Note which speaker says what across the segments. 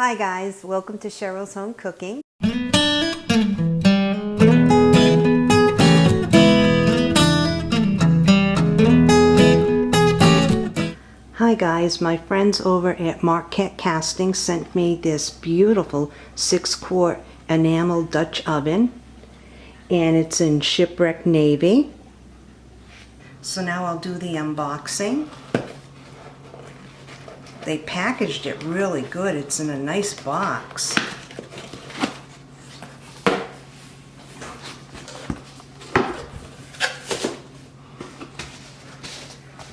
Speaker 1: Hi guys, welcome to Cheryl's Home Cooking. Hi guys, my friends over at Marquette Casting sent me this beautiful 6 quart enamel Dutch oven and it's in shipwreck navy. So now I'll do the unboxing. They packaged it really good. It's in a nice box.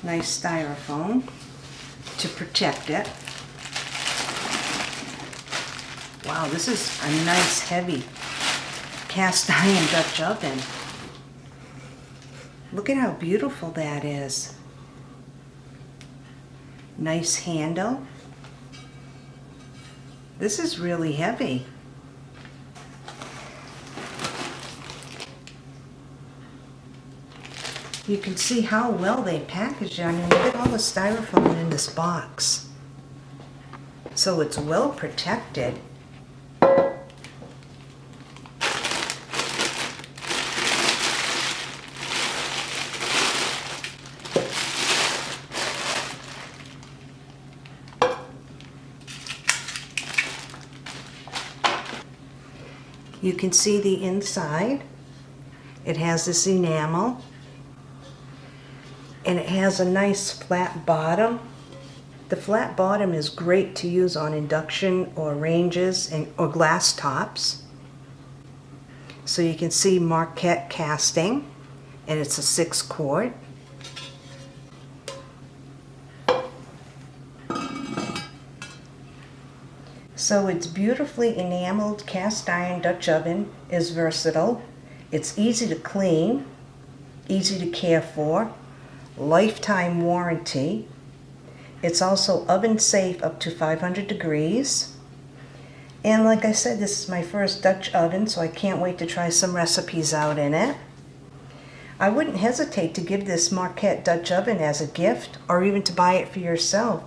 Speaker 1: Nice styrofoam to protect it. Wow, this is a nice heavy cast iron Dutch oven. Look at how beautiful that is. Nice handle. This is really heavy. You can see how well they package it. I mean, look at all the styrofoam in this box. So it's well protected. You can see the inside. It has this enamel. And it has a nice flat bottom. The flat bottom is great to use on induction or ranges and, or glass tops. So you can see Marquette casting and it's a six quart. So its beautifully enameled cast iron Dutch oven is versatile. It's easy to clean, easy to care for, lifetime warranty. It's also oven safe up to 500 degrees. And like I said, this is my first Dutch oven, so I can't wait to try some recipes out in it. I wouldn't hesitate to give this Marquette Dutch oven as a gift or even to buy it for yourself.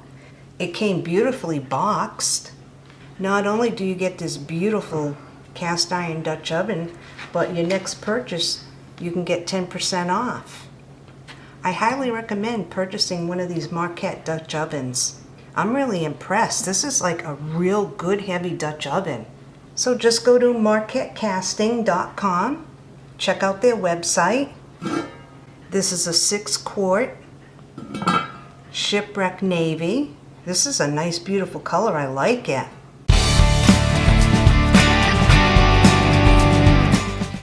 Speaker 1: It came beautifully boxed. Not only do you get this beautiful cast iron Dutch oven, but your next purchase, you can get 10% off. I highly recommend purchasing one of these Marquette Dutch ovens. I'm really impressed. This is like a real good heavy Dutch oven. So just go to marquettecasting.com, check out their website. This is a six quart shipwreck navy. This is a nice beautiful color. I like it.